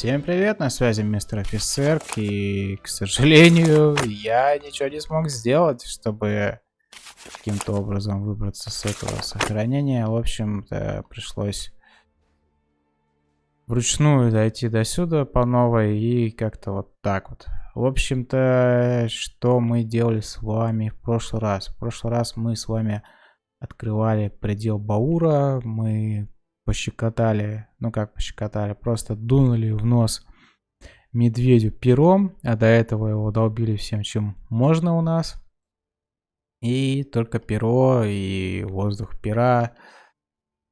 Всем привет, на связи мистер офицер, и, к сожалению, я ничего не смог сделать, чтобы каким-то образом выбраться с этого сохранения. В общем-то, пришлось вручную дойти до сюда по новой и как-то вот так вот. В общем-то, что мы делали с вами в прошлый раз? В прошлый раз мы с вами открывали предел Баура, мы пощекотали, ну как пощекотали, просто дунули в нос медведю пером, а до этого его долбили всем, чем можно у нас. И только перо и воздух пера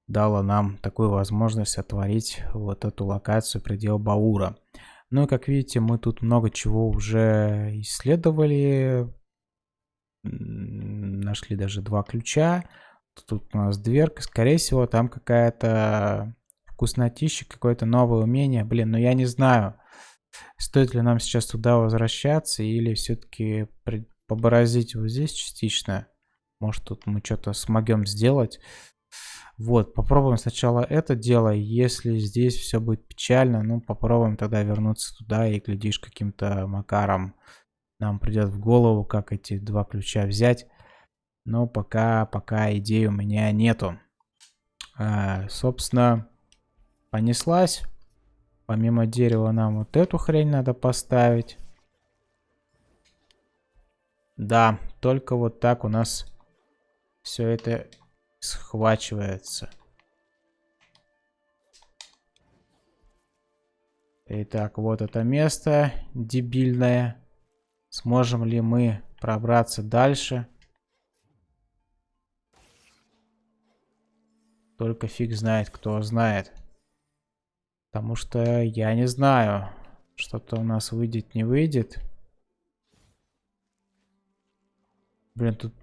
дало нам такую возможность отворить вот эту локацию предел Баура. Ну и как видите, мы тут много чего уже исследовали. Нашли даже два ключа. Тут у нас дверка. Скорее всего, там какая-то вкуснотища, какое-то новое умение. Блин, ну я не знаю, стоит ли нам сейчас туда возвращаться или все-таки поборозить вот здесь частично. Может, тут мы что-то смогем сделать. Вот, попробуем сначала это дело. Если здесь все будет печально, ну, попробуем тогда вернуться туда и, глядишь, каким-то макаром нам придет в голову, как эти два ключа взять. Но пока, пока идей у меня нету. А, собственно, понеслась. Помимо дерева нам вот эту хрень надо поставить. Да, только вот так у нас все это схвачивается. Итак, вот это место дебильное. Сможем ли мы пробраться дальше? Только фиг знает, кто знает. Потому что я не знаю, что-то у нас выйдет, не выйдет. Блин, тут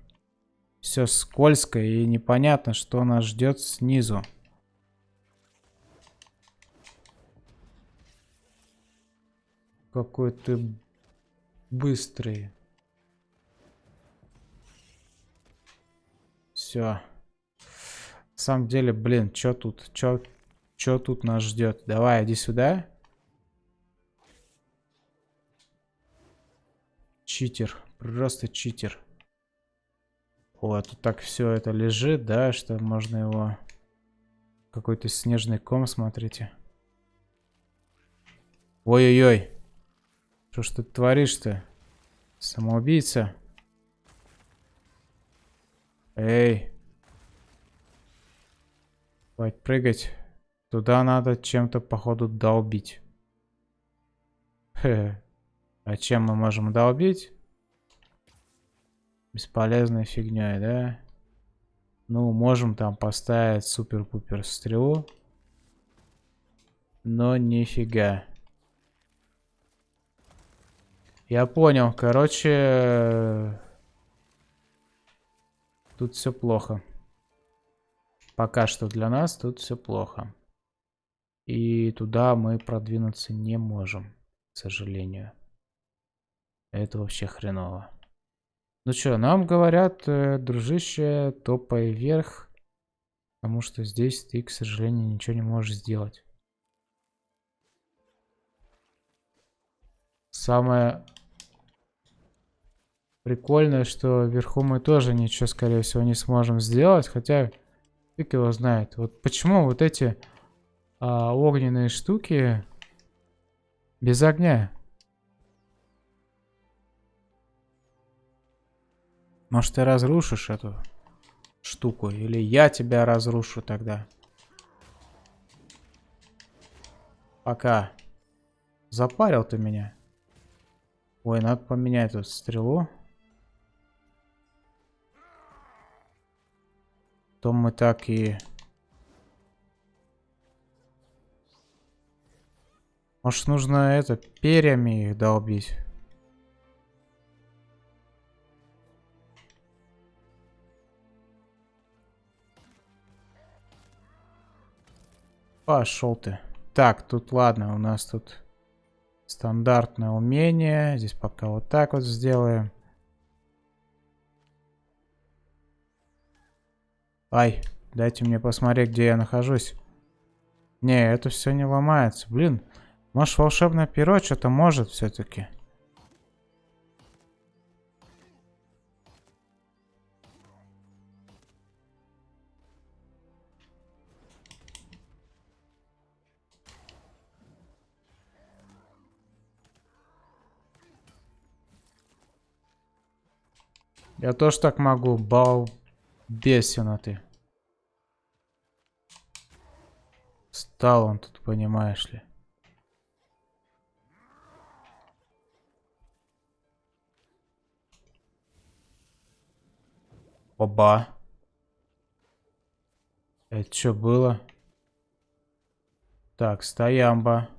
все скользко и непонятно, что нас ждет снизу. Какой ты быстрый. Все. На самом деле, блин, что тут? Что чё тут нас ждет? Давай, иди сюда. Читер. Просто читер. О, тут так все это лежит, да, что можно его... Какой-то снежный ком, смотрите. Ой-ой-ой. Что ж ты творишь-то? Самоубийца? Эй. Хватит прыгать. Туда надо чем-то, походу, долбить. Хе. А чем мы можем долбить? Бесполезной фигней, да? Ну, можем там поставить супер-пупер стрелу. Но нифига. Я понял. Короче, тут все плохо. Пока что для нас тут все плохо. И туда мы продвинуться не можем, к сожалению. Это вообще хреново. Ну что, нам говорят, э, дружище, топай вверх. Потому что здесь ты, к сожалению, ничего не можешь сделать. Самое прикольное, что вверху мы тоже ничего, скорее всего, не сможем сделать. Хотя Фиг его знает. Вот почему вот эти а, огненные штуки без огня? Может, ты разрушишь эту штуку? Или я тебя разрушу тогда? Пока. Запарил ты меня. Ой, надо поменять тут стрелу. То мы так и... Может, нужно это, перьями их долбить? Пошел ты. Так, тут ладно, у нас тут стандартное умение. Здесь пока вот так вот сделаем. Ай, дайте мне посмотреть, где я нахожусь. Не, это все не ломается. Блин, Может, волшебное перо что-то может все-таки. Я тоже так могу, балбесина ты. Стал он тут, понимаешь ли. Оба. Это что было? Так, стоямба.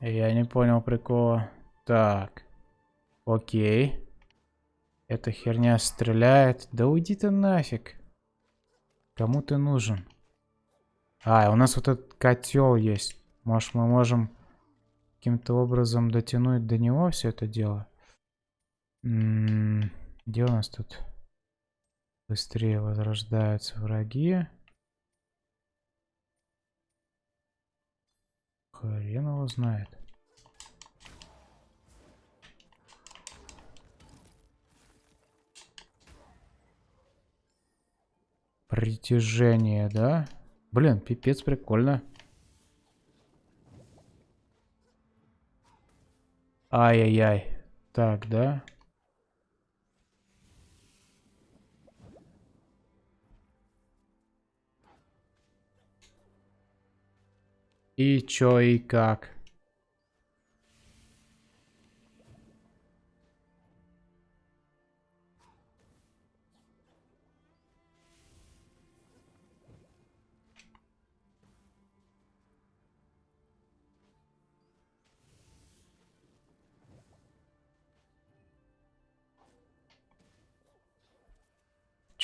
Я не понял прикола. Так. Окей. Эта херня стреляет. Да уйди ты нафиг. Кому ты нужен? А, у нас вот этот котел есть. Может, мы можем каким-то образом дотянуть до него все это дело? М -м -м, где у нас тут быстрее возрождаются враги? Хрен его знает. Притяжение, да? Блин, пипец, прикольно. Ай-яй-яй. Так, да? И чё, и как?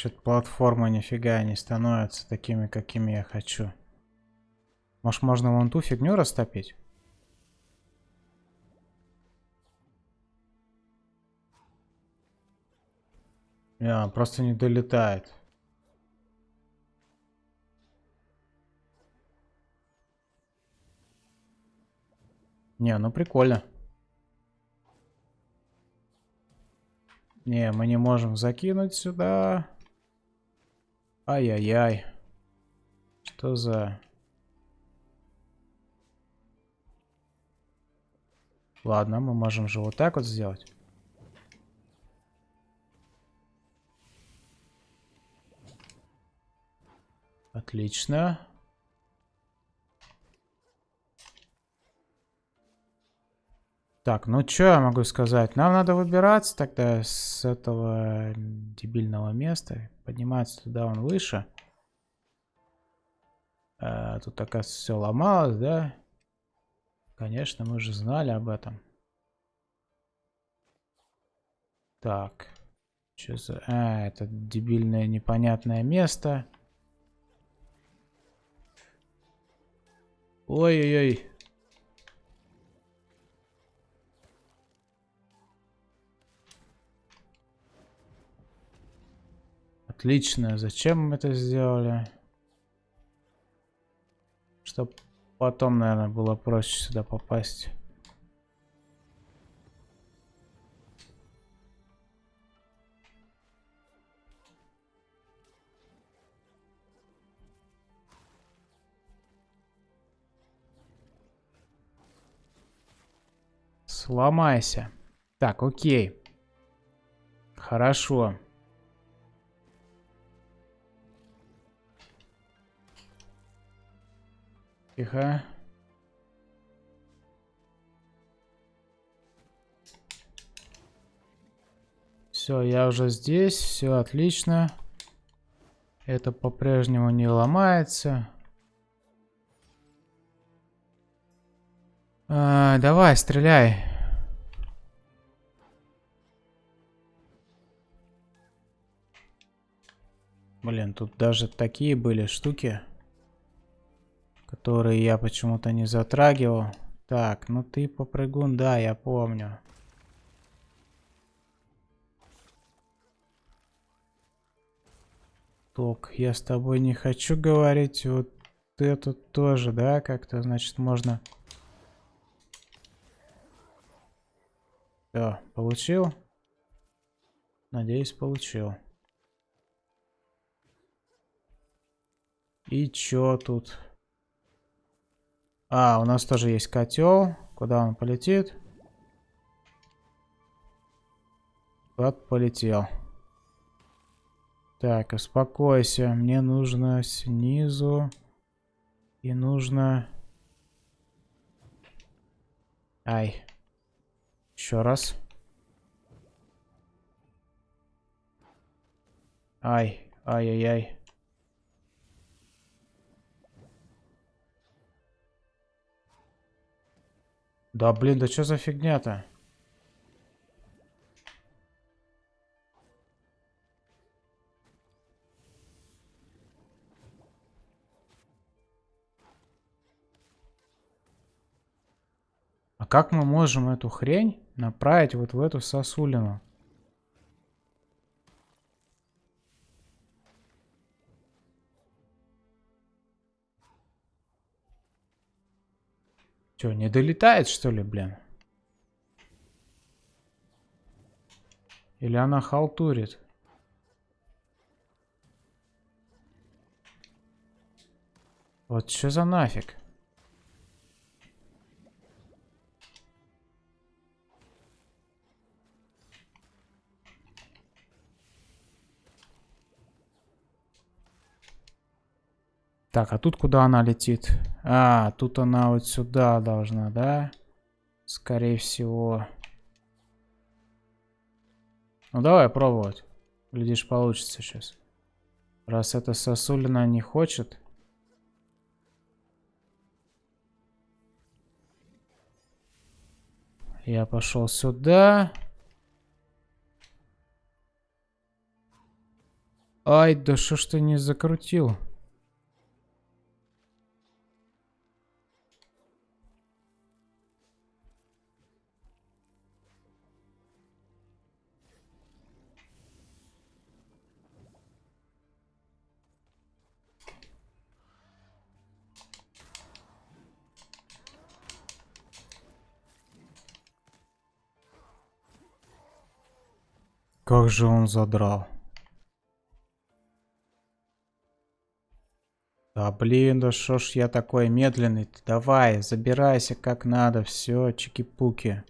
Что-то платформы нифига не становятся такими, какими я хочу. Может, можно вон ту фигню растопить? Не, просто не долетает. Не, ну прикольно. Не, мы не можем закинуть сюда. Ай-яй-яй. Что за... Ладно, мы можем же вот так вот сделать. Отлично. Так, ну что я могу сказать? Нам надо выбираться тогда с этого дебильного места. Подниматься туда, он выше. А, тут, оказывается, все ломалось, да? Конечно, мы же знали об этом. Так. Что за... А, это дебильное непонятное место. Ой-ой-ой. Отлично. Зачем мы это сделали? Чтоб Потом, наверное, было проще сюда попасть. Сломайся. Так, окей. Хорошо. Тихо. Все, я уже здесь, все отлично. Это по-прежнему не ломается. А, давай, стреляй. Блин, тут даже такие были штуки которые я почему-то не затрагивал. Так, ну ты попрыгун, да, я помню. Ток, я с тобой не хочу говорить. Вот это тоже, да, как-то, значит, можно... Все, получил? Надеюсь, получил. И чё тут? А, у нас тоже есть котел. Куда он полетит? Вот полетел. Так, успокойся. Мне нужно снизу. И нужно... Ай. Еще раз. Ай, ай-яй-яй. Да блин, да что за фигня-то? А как мы можем эту хрень направить вот в эту сосулину? Че, не долетает, что ли, блин? Или она халтурит? Вот что за нафиг? Так, а тут куда она летит? А, тут она вот сюда должна, да? Скорее всего. Ну, давай пробовать. Глядишь, получится сейчас. Раз эта сосулина не хочет. Я пошел сюда. Ай, да что ж ты не закрутил? Как же он задрал. Да блин, да что ж я такой медленный -то? Давай, забирайся как надо, все, чики-пуки.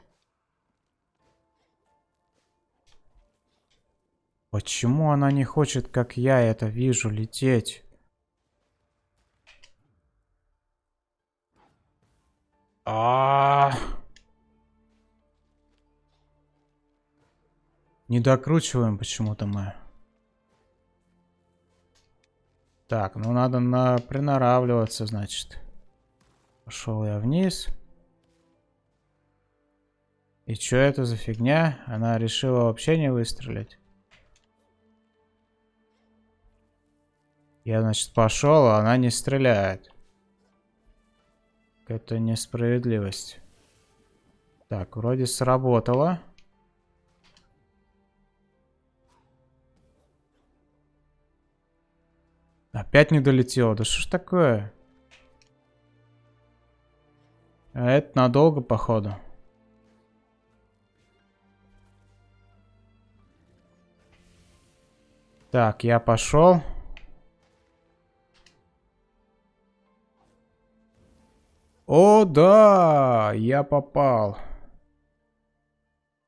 Почему она не хочет, как я это вижу, лететь? А, -а, -а. Не докручиваем почему-то мы. Так, ну надо на приноравливаться, значит. Пошел я вниз. И что это за фигня? Она решила вообще не выстрелить. Я, значит, пошел, а она не стреляет. Это несправедливость. Так, вроде сработало. Опять не долетело. Да что ж такое? А это надолго, походу. Так, я пошел. О, да, я попал.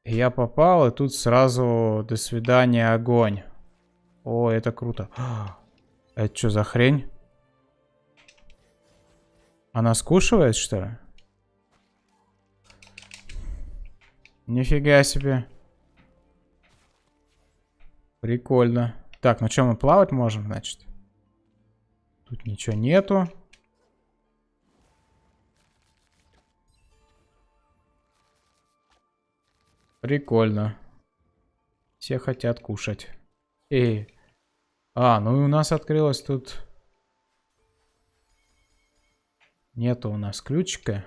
Я попал, и тут сразу до свидания, огонь. О, это круто. Это что за хрень? Она скушивает, что ли? Нифига себе. Прикольно. Так, ну что, мы плавать можем, значит? Тут ничего нету. Прикольно. Все хотят кушать. Эй. А, ну и у нас открылось тут... Нету у нас ключика.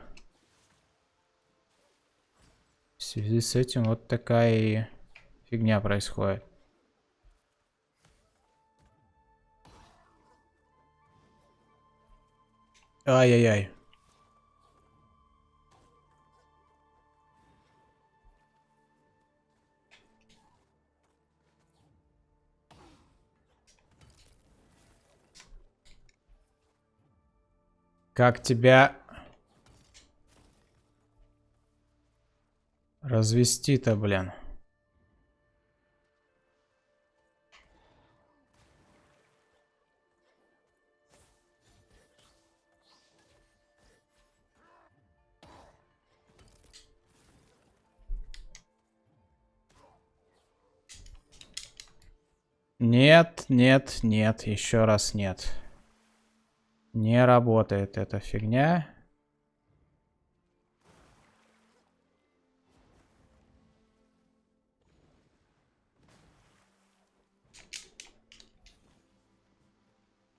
В связи с этим вот такая фигня происходит. Ай-яй-яй. Как тебя развести-то, блин? Нет, нет, нет, еще раз нет. Не работает эта фигня.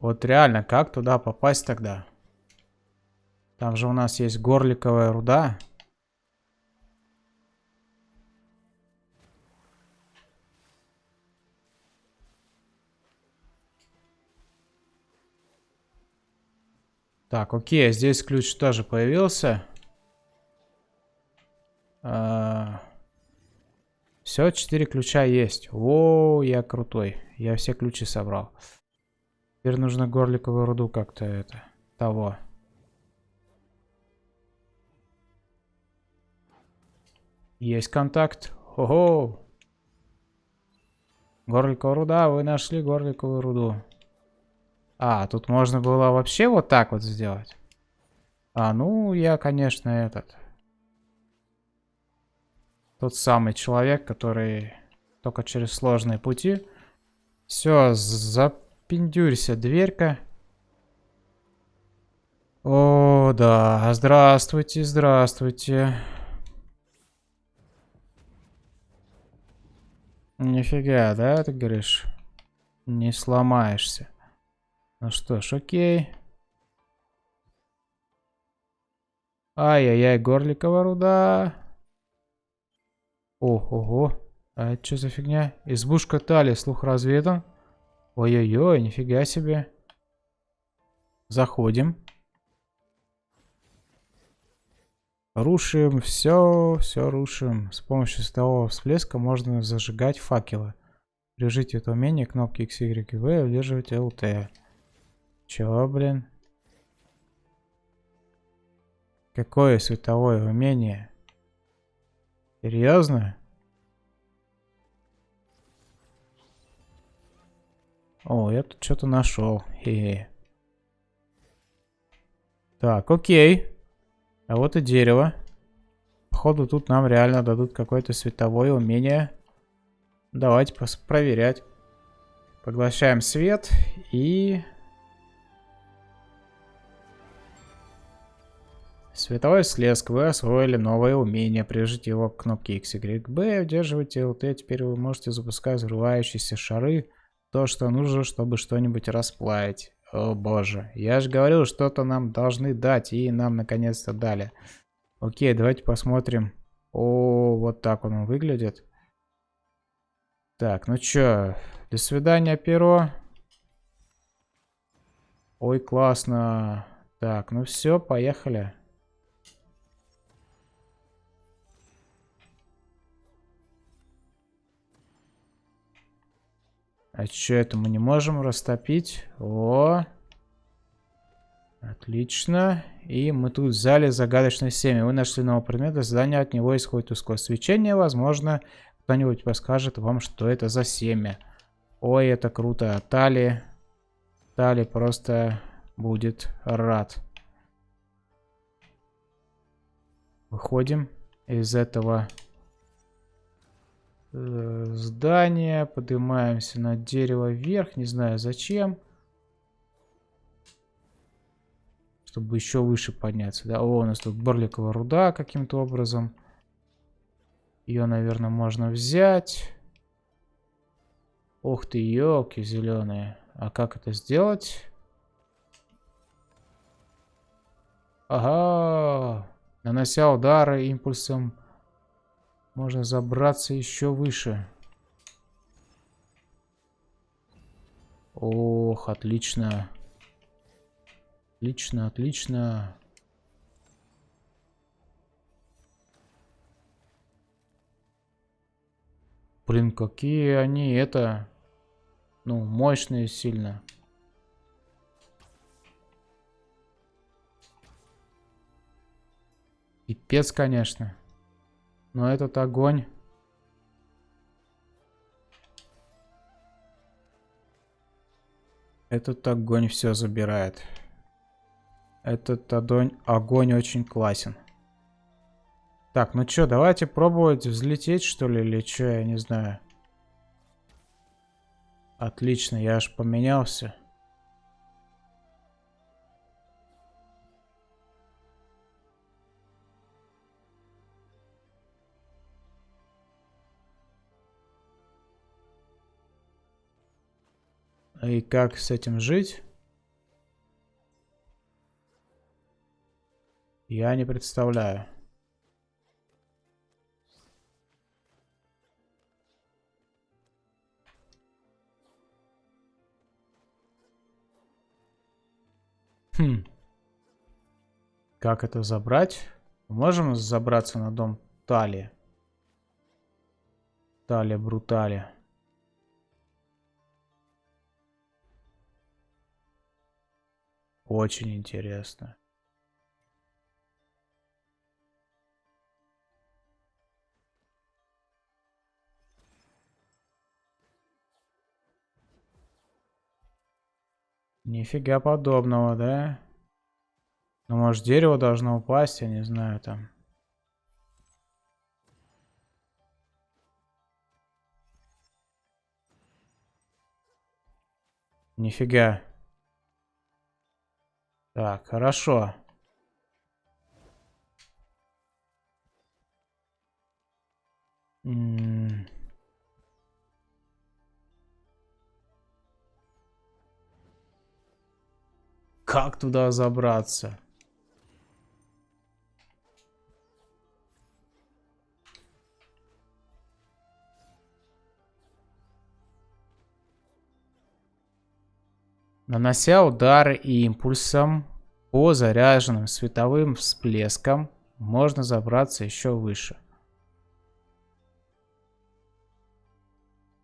Вот реально, как туда попасть тогда? Там же у нас есть горликовая руда. Так, окей, здесь ключ тоже появился. А... Все, четыре ключа есть. О, я крутой. Я все ключи собрал. Теперь нужно горликовую руду как-то это... Того. Есть контакт. Ого! Горликовая руда, вы нашли горликовую руду. А, тут можно было вообще вот так вот сделать. А, ну, я, конечно, этот... Тот самый человек, который только через сложные пути. Все, запиндюрься, дверька. О, да, здравствуйте, здравствуйте. Нифига, да, ты говоришь? Не сломаешься. Ну что ж, окей. Ай-яй-яй, горликова руда. Ого. А это что за фигня? Избушка Тали, слух разведан. Ой-ой-ой, нифига себе. Заходим. Рушим, все, все рушим. С помощью светового всплеска можно зажигать факелы. Прижите это умение кнопки X, Y, V, удерживайте LT. Чего, блин? Какое световое умение? Серьезно? О, я тут что-то нашел. Так, окей. А вот и дерево. Походу тут нам реально дадут какое-то световое умение. Давайте проверять. Поглощаем свет и Световой слеск. Вы освоили новое умение. Прижите его к кнопке X, Y, B. Удерживайте LT. Теперь вы можете запускать взрывающиеся шары. То, что нужно, чтобы что-нибудь расплавить. О боже. Я же говорил, что-то нам должны дать. И нам наконец-то дали. Окей, давайте посмотрим. О, вот так он выглядит. Так, ну чё. До свидания, перо. Ой, классно. Так, ну все, поехали. А что это мы не можем растопить? О! Отлично. И мы тут взяли загадочное семя. Вы нашли нового предмета, задание от него исходит тусклое свечение. Возможно, кто-нибудь подскажет вам, что это за семя. Ой, это круто. Тали. Тали просто будет рад. Выходим из этого здание. Поднимаемся на дерево вверх. Не знаю зачем. Чтобы еще выше подняться. Да, о, у нас тут борликовая руда каким-то образом. Ее, наверное, можно взять. Ух ты, елки зеленые. А как это сделать? Ага. Нанося удары импульсом можно забраться еще выше. Ох, отлично. Отлично, отлично. Блин, какие они это... Ну, мощные сильно. Пипец, конечно. Но этот огонь... Этот огонь все забирает. Этот огонь, огонь очень классен. Так, ну что, давайте пробовать взлететь, что ли, или что, я не знаю. Отлично, я аж поменялся. И как с этим жить? Я не представляю. Хм. Как это забрать? Можем забраться на дом Талия? Талия Бруталия. Очень интересно. Нифига подобного, да? Ну, может, дерево должно упасть, я не знаю, там. Нифига. Так, хорошо. Как туда забраться? Нанося удары импульсом по заряженным световым всплескам, можно забраться еще выше.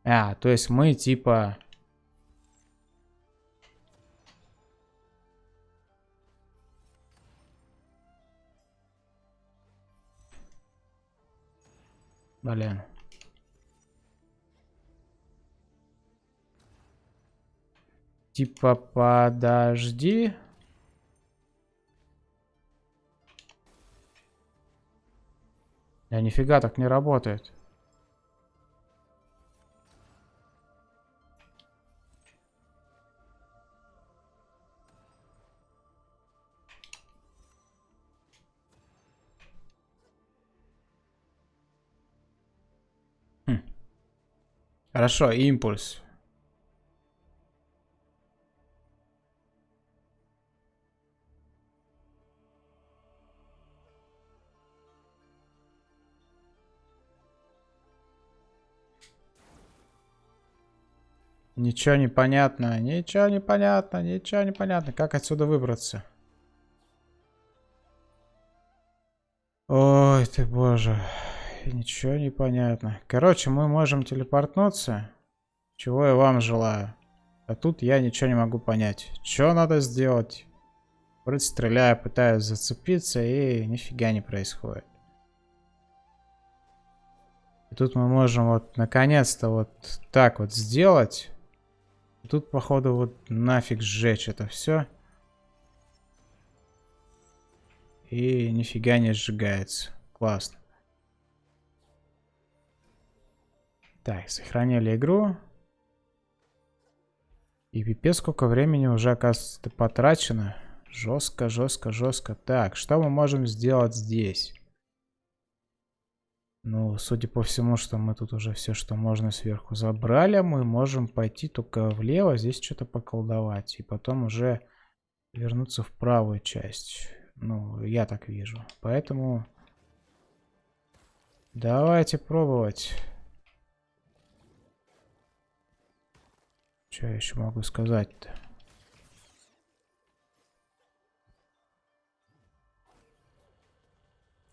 А, то есть мы типа Блин. Типа подожди. Я нифига так не работает. Хорошо, импульс. Ничего не понятно, ничего не понятно, ничего не понятно. Как отсюда выбраться? Ой ты боже ничего не понятно. Короче, мы можем телепортнуться. Чего я вам желаю. А тут я ничего не могу понять. Что надо сделать? Вроде стреляю, пытаюсь зацепиться, и нифига не происходит. И тут мы можем вот наконец-то вот так вот сделать. Тут, походу, вот нафиг сжечь это все. И нифига не сжигается. Классно. Так, сохранили игру. И пипец, сколько времени уже, оказывается, потрачено. Жестко, жестко, жестко. Так, что мы можем сделать здесь? Ну, судя по всему, что мы тут уже все, что можно сверху забрали, мы можем пойти только влево, здесь что-то поколдовать. И потом уже вернуться в правую часть. Ну, я так вижу. Поэтому давайте пробовать. Что я еще могу сказать-то?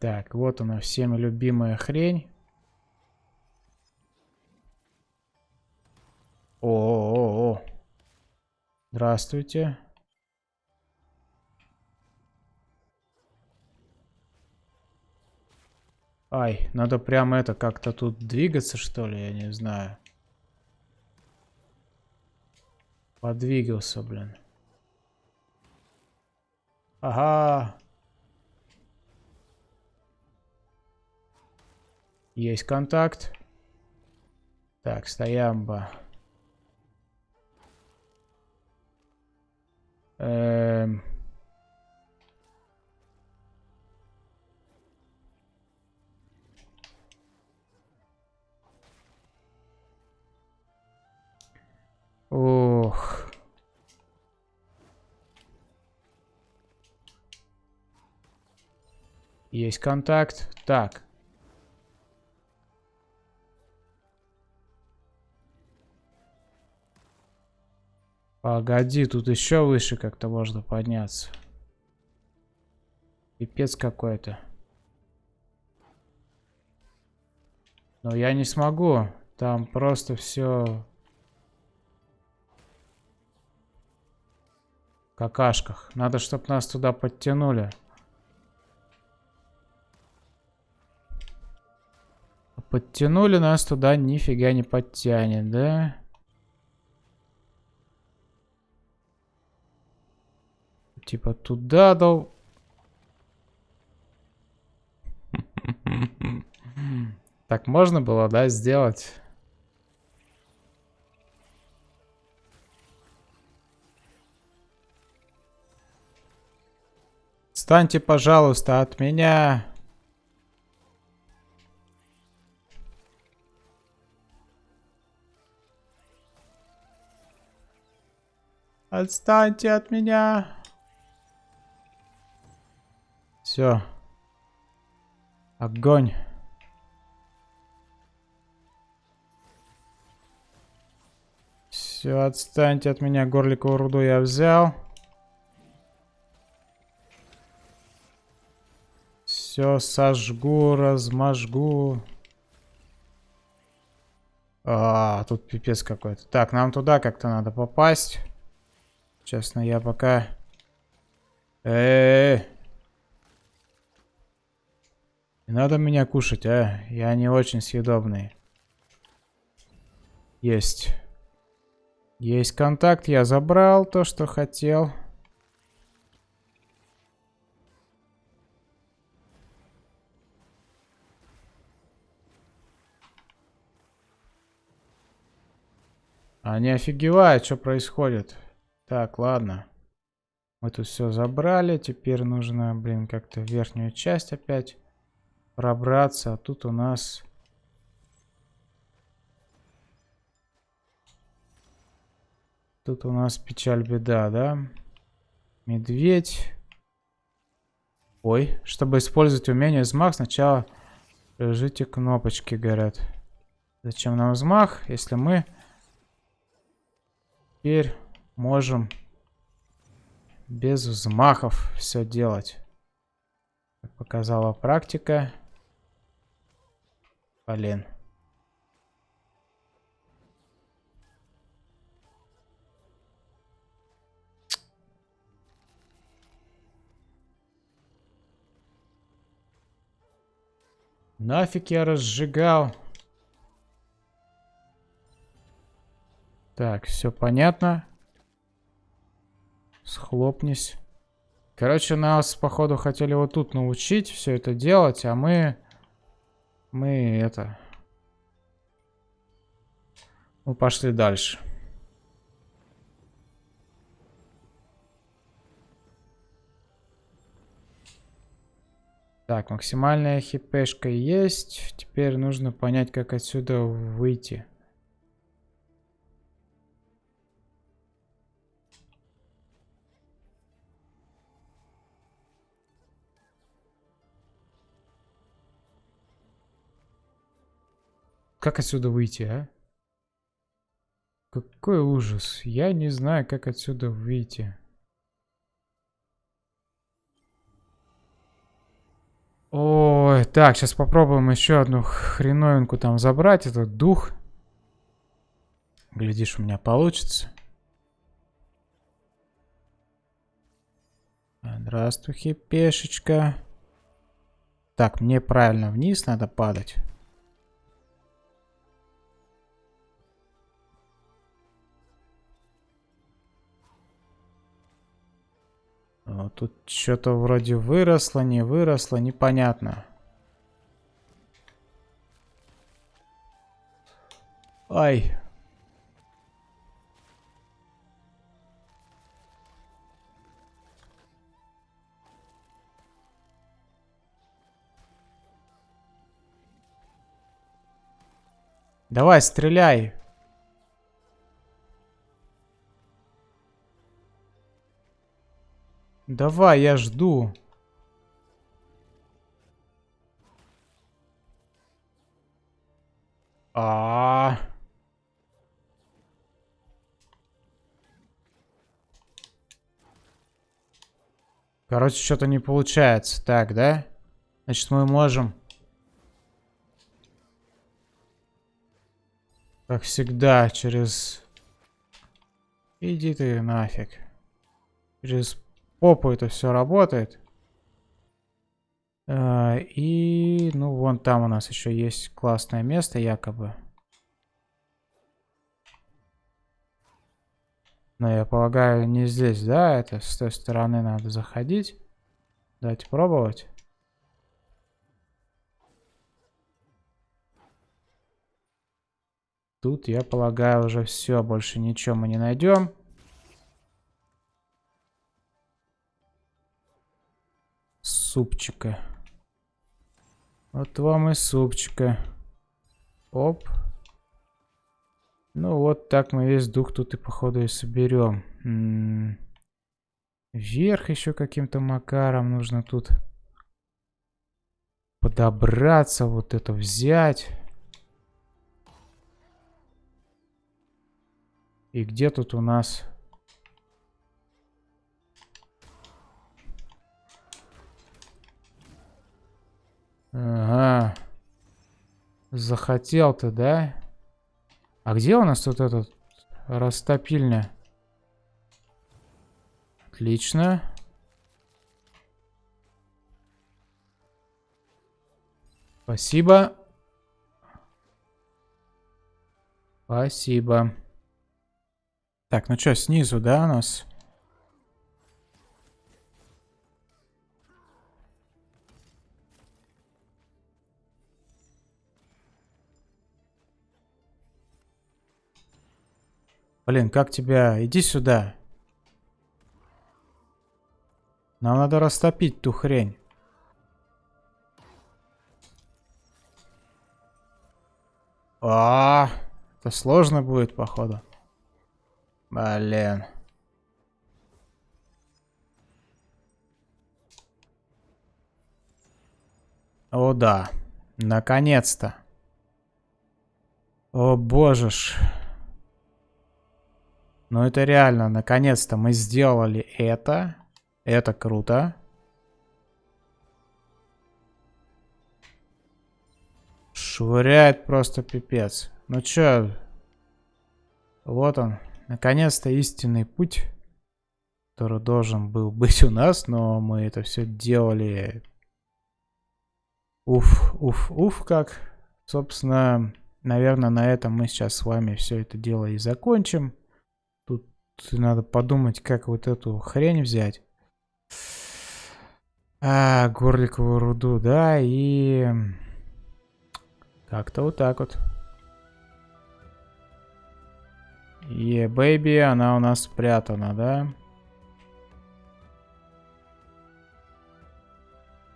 Так, вот она, всеми любимая хрень. О, -о, -о, -о. Здравствуйте. Ай, надо прямо это как-то тут двигаться, что ли, я не знаю. Подвигался, блин. Ага. Есть контакт. Так, стоямба. Эм... Ох. Есть контакт. Так. Погоди, тут еще выше как-то можно подняться. Пипец какой-то. Но я не смогу. Там просто все какашках. Надо, чтобы нас туда подтянули. Подтянули нас туда, нифига не подтянет, да? Типа туда дал. Так можно было, да, сделать? Встаньте, пожалуйста, от меня. Отстаньте от меня. Все. Огонь. Все, отстаньте от меня. Горликовую руду я взял. Все сожгу, размажгу. А, тут пипец какой-то. Так, нам туда как-то надо попасть. Честно, я пока... Э, -э, -э. Надо меня кушать, а? Я не очень съедобный. Есть. Есть контакт, я забрал то, что хотел. Они офигевают, что происходит. Так, ладно. Мы тут все забрали. Теперь нужно, блин, как-то верхнюю часть опять пробраться. А тут у нас... Тут у нас печаль беда, да? Медведь. Ой, чтобы использовать умение взмах, сначала прижите кнопочки, говорят. Зачем нам взмах, если мы теперь можем без взмахов все делать. Как показала практика. Блин. Нафиг я разжигал. Так, все понятно. Схлопнись. Короче, нас, походу, хотели вот тут научить все это делать, а мы... Мы это... Мы пошли дальше. Так, максимальная хипешка есть. Теперь нужно понять, как отсюда выйти. Как отсюда выйти, а? Какой ужас. Я не знаю, как отсюда выйти. Ой, так, сейчас попробуем еще одну хреновинку там забрать. Этот дух. Глядишь, у меня получится. Здравствуй, хипешечка. Так, мне правильно вниз надо падать. Вот тут что-то вроде выросло, не выросло, непонятно. Ай. Давай, стреляй. Давай, я жду. А, -а, а Короче, что-то не получается. Так, да? Значит, мы можем... Как всегда, через... Иди ты нафиг. Через попу это все работает. А, и, ну, вон там у нас еще есть классное место, якобы. Но я полагаю, не здесь, да? Это с той стороны надо заходить. Давайте пробовать. Тут, я полагаю, уже все. Больше ничего мы не найдем. Супчика. Вот вам и супчика. Оп. Ну вот так мы весь дух тут и походу и соберем. М -м Вверх еще каким-то макаром нужно тут подобраться, вот это взять. И где тут у нас... Ага. Захотел ты, да? А где у нас тут этот растопильня? Отлично. Спасибо. Спасибо. Так, ну что, снизу, да, у нас? Блин, как тебя? Иди сюда. Нам надо растопить ту хрень. А, это сложно будет, походу. Блин. О да, наконец-то. О боже ж. Ну это реально, наконец-то мы сделали это. Это круто. Швыряет просто пипец. Ну чё? Вот он. Наконец-то истинный путь, который должен был быть у нас, но мы это все делали... Уф, уф, уф, как. Собственно, наверное, на этом мы сейчас с вами все это дело и закончим. Надо подумать, как вот эту хрень взять. А, горликовую руду, да, и... Как-то вот так вот. Е, бэйби, она у нас спрятана, да?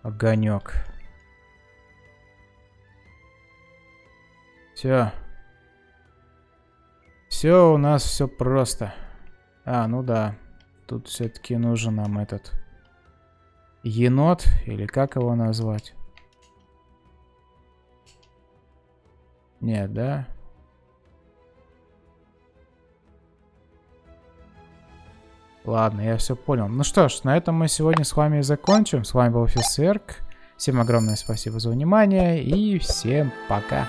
Огонек. Все. Все у нас все просто. А, ну да. Тут все-таки нужен нам этот енот, или как его назвать? Нет, да? Ладно, я все понял. Ну что ж, на этом мы сегодня с вами закончим. С вами был Фисерк. Всем огромное спасибо за внимание и всем пока.